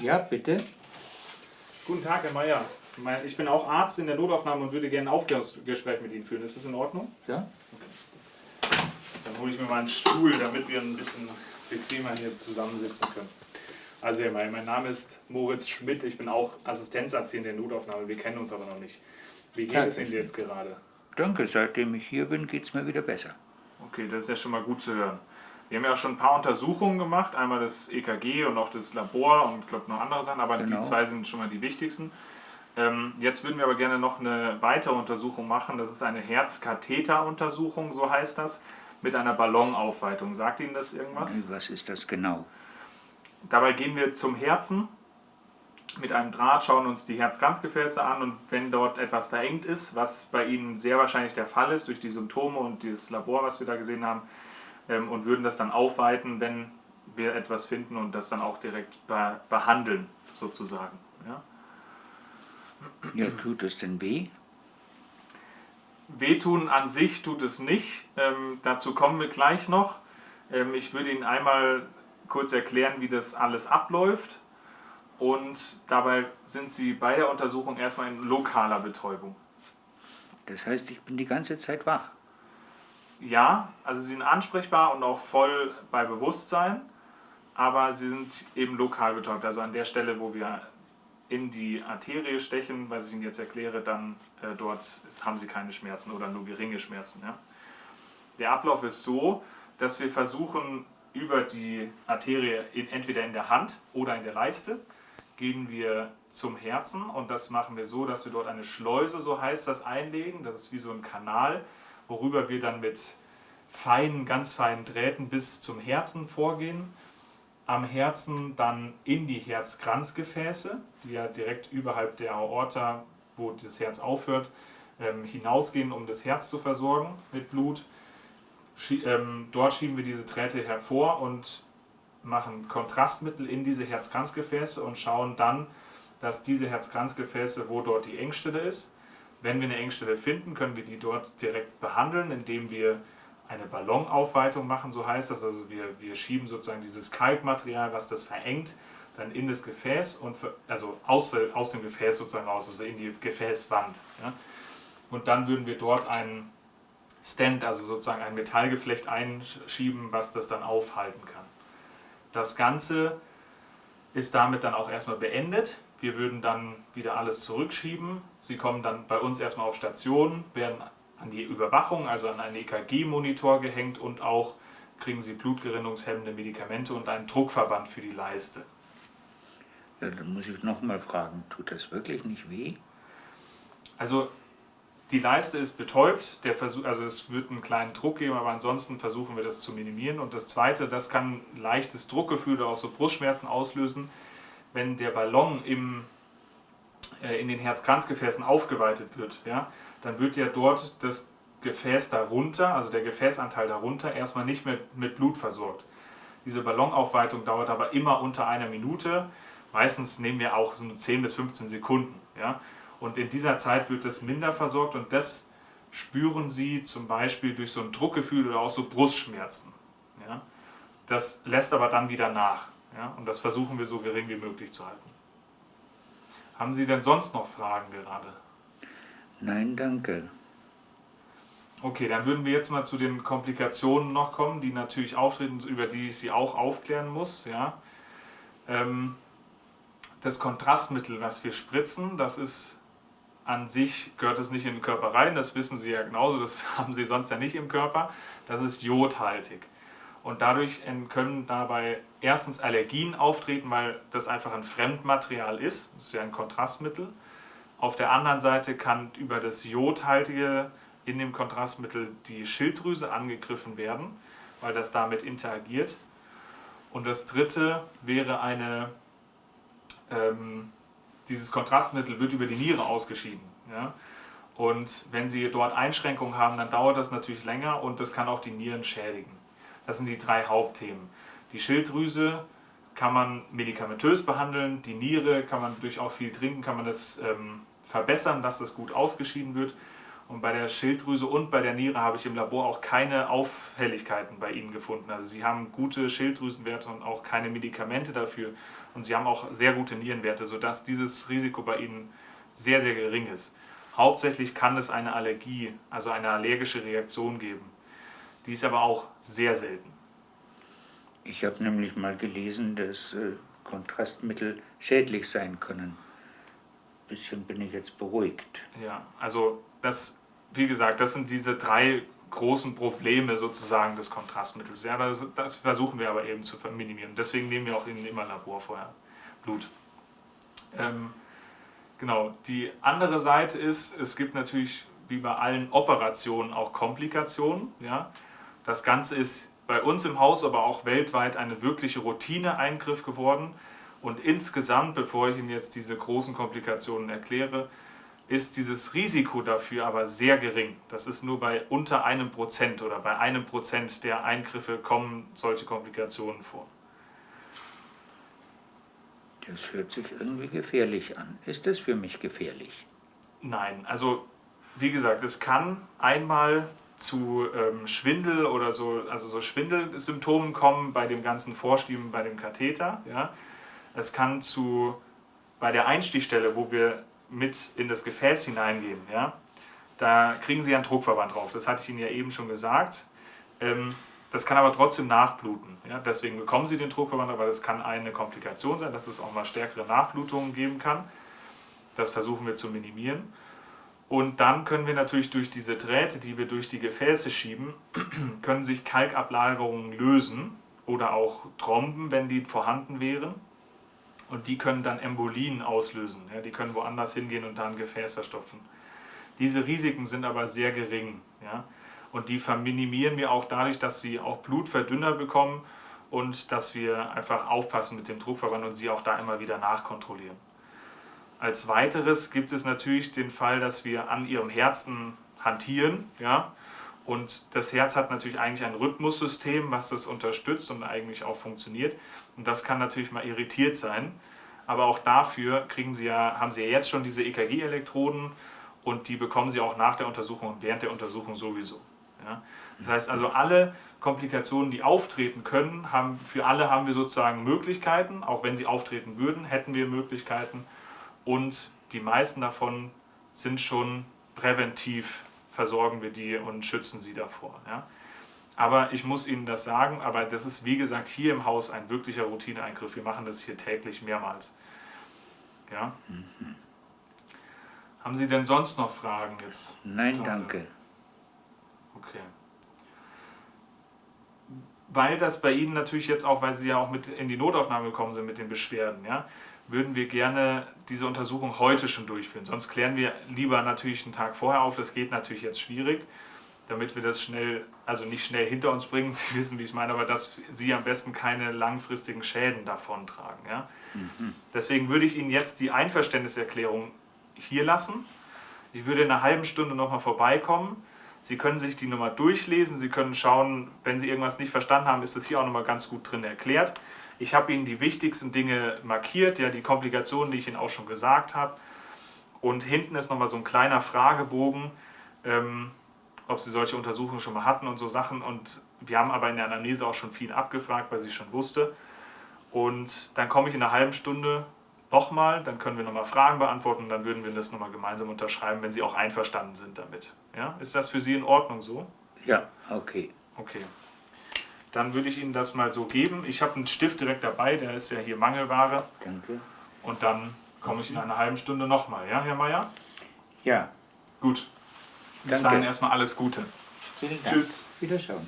Ja, bitte. Guten Tag, Herr Meier. Ich bin auch Arzt in der Notaufnahme und würde gerne ein Aufklärungsgespräch mit Ihnen führen. Ist das in Ordnung? Ja. Dann hole ich mir mal einen Stuhl, damit wir ein bisschen bequemer hier zusammensitzen können. Also Herr Meier, mein Name ist Moritz Schmidt. Ich bin auch Assistenzarzt hier in der Notaufnahme. Wir kennen uns aber noch nicht. Wie geht es Ihnen jetzt gerade? Danke, seitdem ich hier bin, geht es mir wieder besser. Okay, das ist ja schon mal gut zu hören. Wir haben ja auch schon ein paar Untersuchungen gemacht, einmal das EKG und auch das Labor und ich glaube noch andere Sachen, aber genau. die zwei sind schon mal die wichtigsten. Ähm, jetzt würden wir aber gerne noch eine weitere Untersuchung machen. Das ist eine Herzkatheteruntersuchung, so heißt das, mit einer Ballonaufweitung. Sagt Ihnen das irgendwas? Was ist das genau? Dabei gehen wir zum Herzen mit einem Draht, schauen uns die Herzkranzgefäße an und wenn dort etwas verengt ist, was bei Ihnen sehr wahrscheinlich der Fall ist durch die Symptome und dieses Labor, was wir da gesehen haben, ähm, und würden das dann aufweiten, wenn wir etwas finden und das dann auch direkt behandeln, sozusagen. Ja? Ja, tut es denn weh? Wehtun an sich tut es nicht. Ähm, dazu kommen wir gleich noch. Ähm, ich würde Ihnen einmal kurz erklären, wie das alles abläuft. Und dabei sind Sie bei der Untersuchung erstmal in lokaler Betäubung. Das heißt, ich bin die ganze Zeit wach? Ja, also Sie sind ansprechbar und auch voll bei Bewusstsein, aber Sie sind eben lokal betäubt. Also an der Stelle, wo wir in die Arterie stechen, was ich Ihnen jetzt erkläre, dann äh, dort ist, haben Sie keine Schmerzen oder nur geringe Schmerzen. Ja? Der Ablauf ist so, dass wir versuchen, über die Arterie in, entweder in der Hand oder in der Leiste, gehen wir zum Herzen und das machen wir so, dass wir dort eine Schleuse, so heißt das, einlegen. Das ist wie so ein Kanal, worüber wir dann mit feinen, ganz feinen Drähten bis zum Herzen vorgehen am Herzen dann in die Herzkranzgefäße, die ja direkt überhalb der Aorta, wo das Herz aufhört, ähm, hinausgehen, um das Herz zu versorgen mit Blut. Ähm, dort schieben wir diese Drähte hervor und machen Kontrastmittel in diese Herzkranzgefäße und schauen dann, dass diese Herzkranzgefäße, wo dort die Engstelle ist, wenn wir eine Engstelle finden, können wir die dort direkt behandeln, indem wir eine Ballonaufweitung machen, so heißt das. Also wir, wir schieben sozusagen dieses Kalkmaterial, was das verengt, dann in das Gefäß, und also aus, aus dem Gefäß sozusagen raus, also in die Gefäßwand. Ja. Und dann würden wir dort einen Stent, also sozusagen ein Metallgeflecht einschieben, was das dann aufhalten kann. Das Ganze ist damit dann auch erstmal beendet. Wir würden dann wieder alles zurückschieben. Sie kommen dann bei uns erstmal auf Station, werden an die Überwachung, also an einen EKG-Monitor gehängt und auch kriegen sie blutgerinnungshemmende Medikamente und einen Druckverband für die Leiste. Ja, dann muss ich nochmal fragen, tut das wirklich nicht weh? Also die Leiste ist betäubt, der Versuch, also es wird einen kleinen Druck geben, aber ansonsten versuchen wir das zu minimieren. Und das Zweite, das kann leichtes Druckgefühl oder auch so Brustschmerzen auslösen, wenn der Ballon im, äh, in den Herzkranzgefäßen aufgeweitet wird. Ja? dann wird ja dort das Gefäß darunter, also der Gefäßanteil darunter, erstmal nicht mehr mit Blut versorgt. Diese Ballonaufweitung dauert aber immer unter einer Minute. Meistens nehmen wir auch so 10 bis 15 Sekunden. Ja? Und in dieser Zeit wird es minder versorgt und das spüren Sie zum Beispiel durch so ein Druckgefühl oder auch so Brustschmerzen. Ja? Das lässt aber dann wieder nach. Ja? Und das versuchen wir so gering wie möglich zu halten. Haben Sie denn sonst noch Fragen gerade? Nein, danke. Okay, dann würden wir jetzt mal zu den Komplikationen noch kommen, die natürlich auftreten, über die ich Sie auch aufklären muss. Ja. Ähm, das Kontrastmittel, was wir spritzen, das ist an sich, gehört es nicht in den Körper rein, das wissen Sie ja genauso, das haben Sie sonst ja nicht im Körper. Das ist jodhaltig. Und dadurch können dabei erstens Allergien auftreten, weil das einfach ein Fremdmaterial ist, das ist ja ein Kontrastmittel. Auf der anderen Seite kann über das Jodhaltige in dem Kontrastmittel die Schilddrüse angegriffen werden, weil das damit interagiert. Und das dritte wäre eine, ähm, dieses Kontrastmittel wird über die Niere ausgeschieden. Ja? Und wenn Sie dort Einschränkungen haben, dann dauert das natürlich länger und das kann auch die Nieren schädigen. Das sind die drei Hauptthemen. Die Schilddrüse kann man medikamentös behandeln, die Niere kann man durch auch viel Trinken, kann man das ähm, verbessern, dass das gut ausgeschieden wird. Und bei der Schilddrüse und bei der Niere habe ich im Labor auch keine Auffälligkeiten bei Ihnen gefunden. Also Sie haben gute Schilddrüsenwerte und auch keine Medikamente dafür. Und Sie haben auch sehr gute Nierenwerte, sodass dieses Risiko bei Ihnen sehr, sehr gering ist. Hauptsächlich kann es eine Allergie, also eine allergische Reaktion geben. Die ist aber auch sehr selten. Ich habe nämlich mal gelesen, dass äh, Kontrastmittel schädlich sein können. Ein bisschen bin ich jetzt beruhigt. Ja, also das, wie gesagt, das sind diese drei großen Probleme sozusagen des Kontrastmittels. Ja, das, das versuchen wir aber eben zu minimieren. Deswegen nehmen wir auch in, immer Labor vorher Blut. Ähm, genau, die andere Seite ist, es gibt natürlich wie bei allen Operationen auch Komplikationen. Ja. Das Ganze ist bei uns im Haus, aber auch weltweit eine wirkliche Routineeingriff geworden. Und insgesamt, bevor ich Ihnen jetzt diese großen Komplikationen erkläre, ist dieses Risiko dafür aber sehr gering. Das ist nur bei unter einem Prozent oder bei einem Prozent der Eingriffe kommen solche Komplikationen vor. Das hört sich irgendwie gefährlich an. Ist das für mich gefährlich? Nein, also wie gesagt, es kann einmal zu ähm, Schwindel oder so, also so Schwindelsymptomen kommen bei dem ganzen Vorschieben bei dem Katheter. Ja. Es kann zu, bei der Einstichstelle, wo wir mit in das Gefäß hineingehen, ja, da kriegen Sie einen Druckverband drauf. Das hatte ich Ihnen ja eben schon gesagt. Ähm, das kann aber trotzdem nachbluten. Ja? Deswegen bekommen Sie den Druckverband, aber das kann eine Komplikation sein, dass es auch mal stärkere Nachblutungen geben kann. Das versuchen wir zu minimieren. Und dann können wir natürlich durch diese Drähte, die wir durch die Gefäße schieben, können sich Kalkablagerungen lösen oder auch Tromben, wenn die vorhanden wären. Und die können dann Embolien auslösen. Ja, die können woanders hingehen und dann Gefäß verstopfen. Diese Risiken sind aber sehr gering. Ja, und die minimieren wir auch dadurch, dass sie auch Blutverdünner bekommen und dass wir einfach aufpassen mit dem Druckverband und sie auch da immer wieder nachkontrollieren. Als weiteres gibt es natürlich den Fall, dass wir an ihrem Herzen hantieren. Ja? Und das Herz hat natürlich eigentlich ein Rhythmussystem, was das unterstützt und eigentlich auch funktioniert. Und das kann natürlich mal irritiert sein. Aber auch dafür kriegen Sie ja, haben Sie ja jetzt schon diese EKG-Elektroden und die bekommen Sie auch nach der Untersuchung und während der Untersuchung sowieso. Ja? Das heißt also, alle Komplikationen, die auftreten können, haben, für alle haben wir sozusagen Möglichkeiten. Auch wenn sie auftreten würden, hätten wir Möglichkeiten. Und die meisten davon sind schon präventiv versorgen wir die und schützen sie davor. Ja? Aber ich muss Ihnen das sagen, aber das ist wie gesagt hier im Haus ein wirklicher Routineeingriff. Wir machen das hier täglich mehrmals. Ja? Mhm. Haben Sie denn sonst noch Fragen jetzt? Nein, gerade? danke. Okay. Weil das bei Ihnen natürlich jetzt auch, weil Sie ja auch mit in die Notaufnahme gekommen sind mit den Beschwerden, ja, würden wir gerne diese Untersuchung heute schon durchführen. Sonst klären wir lieber natürlich einen Tag vorher auf. Das geht natürlich jetzt schwierig, damit wir das schnell, also nicht schnell hinter uns bringen, Sie wissen, wie ich meine, aber dass Sie am besten keine langfristigen Schäden davontragen. Ja? Mhm. Deswegen würde ich Ihnen jetzt die Einverständniserklärung hier lassen. Ich würde in einer halben Stunde nochmal vorbeikommen. Sie können sich die Nummer durchlesen, Sie können schauen, wenn Sie irgendwas nicht verstanden haben, ist das hier auch nochmal ganz gut drin erklärt. Ich habe Ihnen die wichtigsten Dinge markiert, ja, die Komplikationen, die ich Ihnen auch schon gesagt habe. Und hinten ist nochmal so ein kleiner Fragebogen, ähm, ob Sie solche Untersuchungen schon mal hatten und so Sachen. Und wir haben aber in der Anamnese auch schon viel abgefragt, weil sie schon wusste. Und dann komme ich in einer halben Stunde nochmal, dann können wir nochmal Fragen beantworten und dann würden wir das nochmal gemeinsam unterschreiben, wenn Sie auch einverstanden sind damit. Ja? Ist das für Sie in Ordnung so? Ja, okay. Okay. Dann würde ich Ihnen das mal so geben. Ich habe einen Stift direkt dabei, der ist ja hier Mangelware. Danke. Und dann komme ich in einer halben Stunde nochmal, ja, Herr Mayer? Ja. Gut. Bis Danke. dahin erstmal alles Gute. Vielen Dank. Tschüss. Wiederschauen.